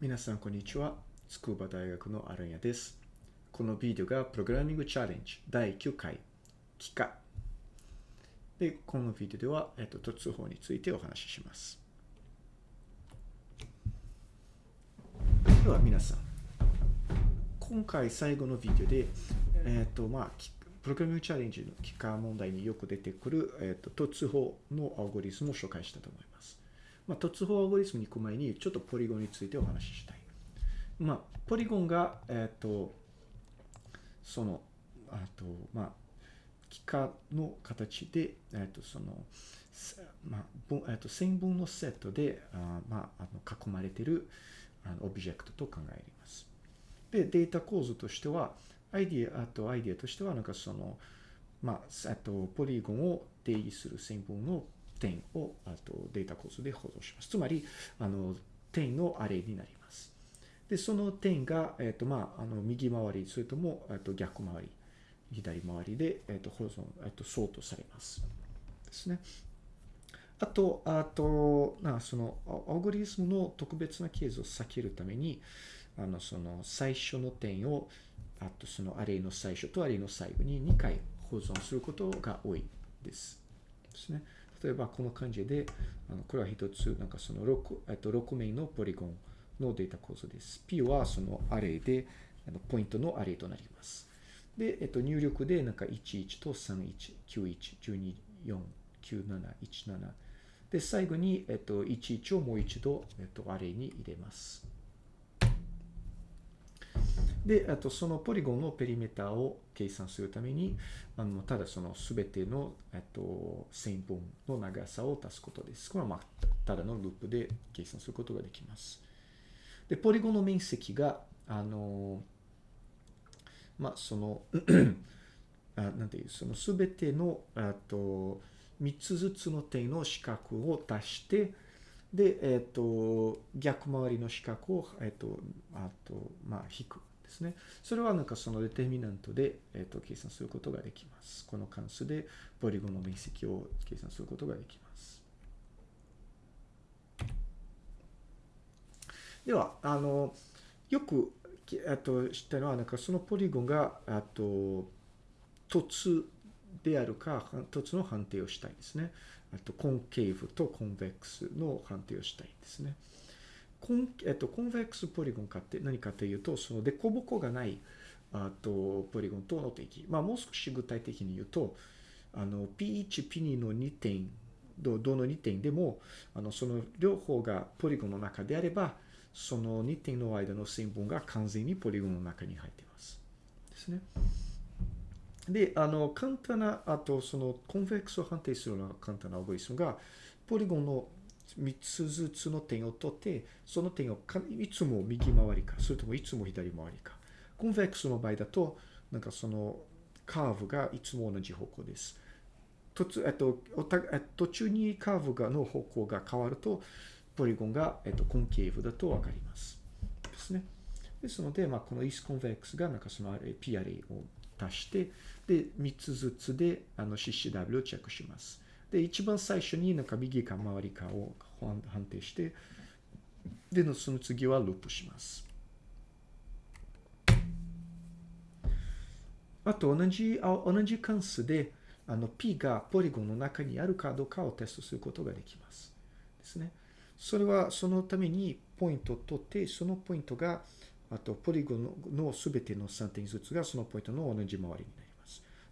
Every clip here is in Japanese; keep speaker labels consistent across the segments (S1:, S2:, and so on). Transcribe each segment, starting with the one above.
S1: 皆さん、こんにちは。筑波大学のアランヤです。このビデオがプログラミングチャレンジ第9回、帰化。で、このビデオでは、えっと、突法についてお話しします。では、皆さん。今回最後のビデオで、えっと、まあ、プログラミングチャレンジの帰化問題によく出てくる、えっと、突法のアルゴリズムを紹介したと思います。まあ、突法アゴリズムに行く前に、ちょっとポリゴンについてお話ししたい。まあ、ポリゴンが、えっ、と、その、あと、まあ、幾何の形で、えっ、と、その、まあ、えっ、と、線分のセットで、あまあ、あの囲まれているあのオブジェクトと考えます。で、データ構図としては、アイディア、あとアイディアとしては、なんかその、まあ、あと、ポリゴンを定義する線分の点をあとデータ構図で保存します。つまり、あの、点のアレイになります。で、その点が、えっ、と、まあ、あの、右回り、それとも、えっと、逆回り、左回りで、えっ、と、保存、えっ、と、ソートされます。ですね。あと、あと、な、その、アルゴリズムの特別なケースを避けるために、あの、その、最初の点を、あと、その、アレイの最初とアレイの最後に2回保存することが多いです。ですね。例えばこの感じで、あのこれは一つ、なんかその 6, えっと6名のポリゴンのデータ構造です。P はそのアレイで、あのポイントのアレイとなります。で、えっと、入力でなんか11と31、91、12、4、97、17。で、最後に、えっと、11をもう一度、えっと、アレイに入れます。で、あとそのポリゴンのペリメーターを計算するために、あのただそのすべての、えっと、線分の長さを足すことです。これは、まあ、ただのループで計算することができます。で、ポリゴンの面積が、あの、まあ、その、あなんていう、そのすべての、あと、3つずつの点の四角を足して、で、えっと、逆回りの四角を、えっと、あと、まあ、引く。ですね。それはなんかそのデテミナントで、えー、と計算することができます。この関数でポリゴンの面積を計算することができます。では、あの、よく、あと、知ったのは、なんかそのポリゴンが、あと、凸であるか、凸の判定をしたいですね。あと、コンケーブとコンベックスの判定をしたいですね。コン,、えっと、コンベックスポリゴンかって何かというと、その凸凹がないあとポリゴンとの定義。まあ、もう少し具体的に言うと、あの P1、P2 の2点、どどの2点でも、あのその両方がポリゴンの中であれば、その2点の間の線分が完全にポリゴンの中に入っています。ですね。で、あの、簡単な、あと、その、コンベックスを判定するような簡単なアルゴリズムが、ポリゴンの3つずつの点を取って、その点をいつも右回りか、それともいつも左回りか。コンベックスの場合だと、なんかそのカーブがいつも同じ方向です。途えっと、途中にカーブがの方向が変わると、ポリゴンが、えっと、コンケーブだとわかります。ですね。ですので、まあ、このイスコンベックスがなんかその P アレイを足して、で、3つずつであの CCW をチェックします。で、一番最初になんか右か周りかを判定して、で、その次はループします。あと、同じ、同じ関数で、あの、P がポリゴンの中にあるかどうかをテストすることができます。ですね。それは、そのためにポイントを取って、そのポイントが、あと、ポリゴンのすべての3点ずつがそのポイントの同じ回りになります。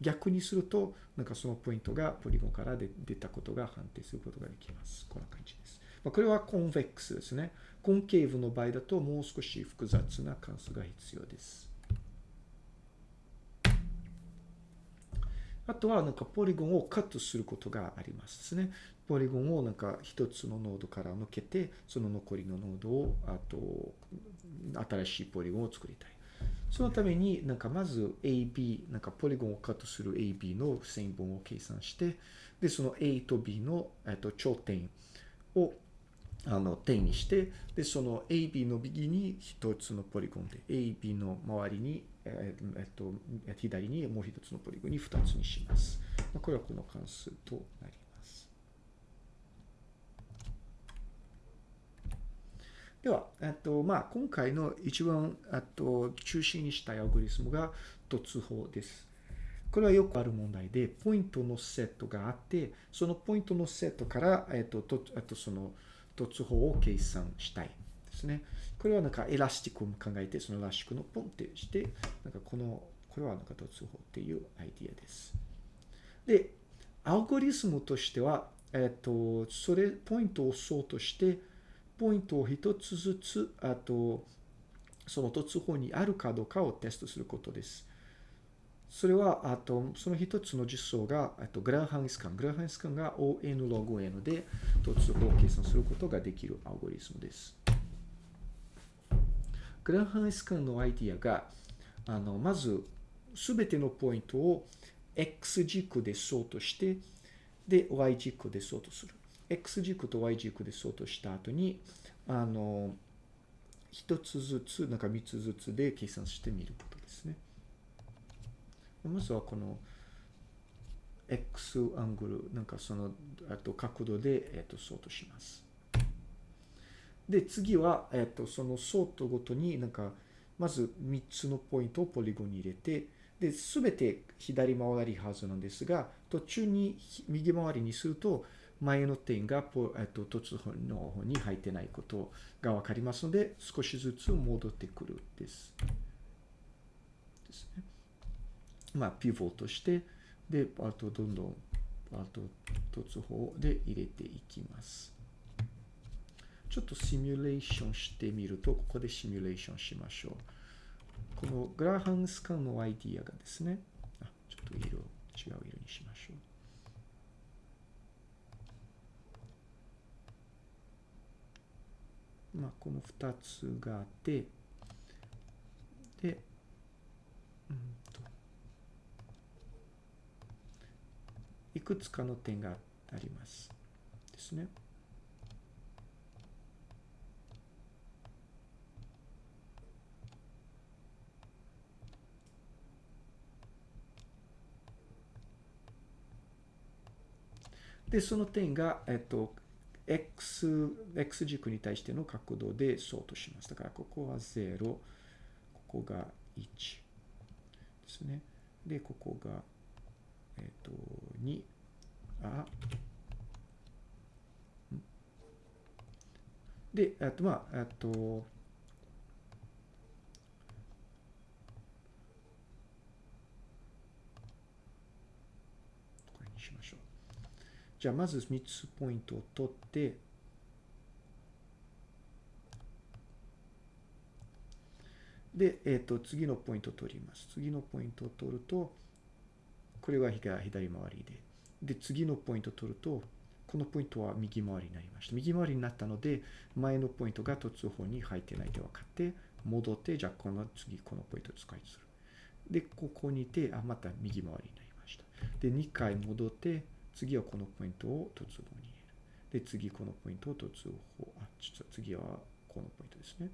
S1: 逆にすると、なんかそのポイントがポリゴンから出たことが判定することができます。こんな感じです。まあ、これはコンベックスですね。コンケーブの場合だともう少し複雑な関数が必要です。あとはなんかポリゴンをカットすることがありますですね。ポリゴンをなんか一つのノードから抜けて、その残りのノードを、あと、新しいポリゴンを作りたい。そのためになんかまず AB、なんかポリゴンをカットする AB の線分を計算して、で、その A と B の、えっと、頂点をあの点にして、で、その AB の右に一つのポリゴンで、AB の周りに、えっと、左にもう一つのポリゴンに二つにします。これはこの関数となります。では、えっと、まあ、今回の一番、えっと、中心にしたいアルゴリスムが凸包です。これはよくある問題で、ポイントのセットがあって、そのポイントのセットから、えっと、とえっと、その凸包を計算したいですね。これはなんか elastic を考えて、その elastic のポンってして、なんかこの、これはなんか凸包っていうアイディアです。で、アルゴリスムとしては、えっと、それ、ポイントをソートして、ポイントを一つずつ、あと、その突法にあるかどうかをテストすることです。それは、あと、その一つの実装が、あと、グラハンスカン。グラハンスカンが ON ログ N で突法を計算することができるアルゴリスムです。グラハンスカンのアイディアが、あの、まず、すべてのポイントを X 軸でそうとして、で、Y 軸でそうとする。X 軸と Y 軸でそうとした後に、あの、一つずつ、なんか三つずつで計算してみることですね。まずはこの X アングル、なんかその、あと角度で、えっと、そうとします。で、次は、えっと、そのソートごとになんか、まず3つのポイントをポリゴンに入れて、で、すべて左回りはずなんですが、途中に右回りにすると、前の点がポ、えっと、突法の方に入ってないことがわかりますので、少しずつ戻ってくるです。ですね。まあ、ピボットして、で、あと、どんどん、あと、突法で入れていきます。ちょっとシミュレーションしてみると、ここでシミュレーションしましょう。このグラハンスカンのアイディアがですね、あ、ちょっと色、違う色にしましょう。まあ、この2つがあって、で、うんと、いくつかの点があります。ですね。で、その点が、えっと、x、x 軸に対しての角度でそうとします。だから、ここは0、ここが1ですね。で、ここが、えっと、2、あ、で、あと、まあ、あと、これにしましょう。じゃあ、まず3つポイントを取って、で、えっ、と、次のポイントを取ります。次のポイントを取ると、これは左回りで。で、次のポイントを取ると、このポイントは右回りになりました。右回りになったので、前のポイントが突法に入ってないと分かって、戻って、じゃあ、この次、このポイントを使いする。で、ここにいて、あ、また右回りになりました。で、2回戻って、次はこのポイントを突法に入れる。で、次このポイントを突法、あ、実は次はこのポイントですね。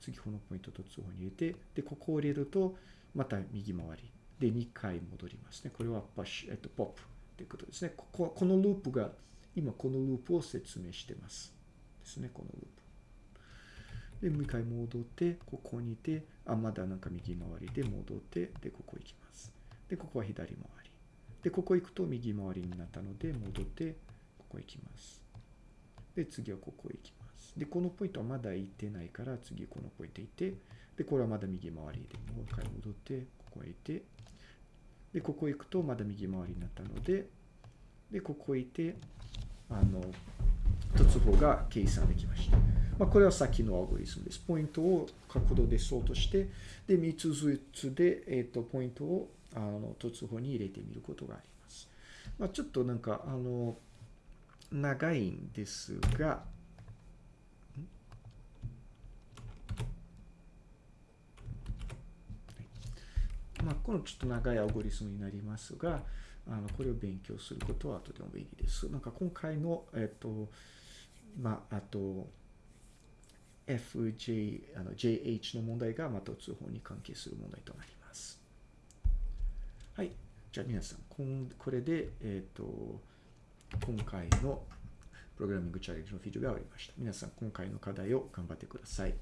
S1: 次このポイントを突法に入れて、で、ここを入れると、また右回り。で、2回戻りますね。これはパッシュ、えっと、ポップということですね。ここは、このループが、今このループを説明してます。ですね、このループ。で、もう一回戻って、ここにいて、あ、まだなんか右回りで戻って、で、ここ行きます。で、ここは左回り。で、ここ行くと右回りになったので、戻って、ここ行きます。で、次はここ行きます。で、このポイントはまだ行ってないから、次このポイント行って、で、これはまだ右回りで、もう一回戻って、ここへ行って、で、ここ行くとまだ右回りになったので、で、ここへ行って、あの、突法が計算できました。まあ、これはさっきのアルゴリスムです。ポイントを角度でそうとして、で、3つずつで、えっ、と、ポイントを、あの、突法に入れてみることがあります。まあ、ちょっとなんか、あの、長いんですが、まあ、このちょっと長いアゴリスムになりますが、あのこれを勉強することはとても便利です。なんか今回の、えっと、まあ、あと、FJ、あの JH の問題がまた通報に関係する問題となります。じゃあ皆さん、こんこれで、えっと、今回のプログラミングチャレンジのビデオが終わりました。皆さん、今回の課題を頑張ってください。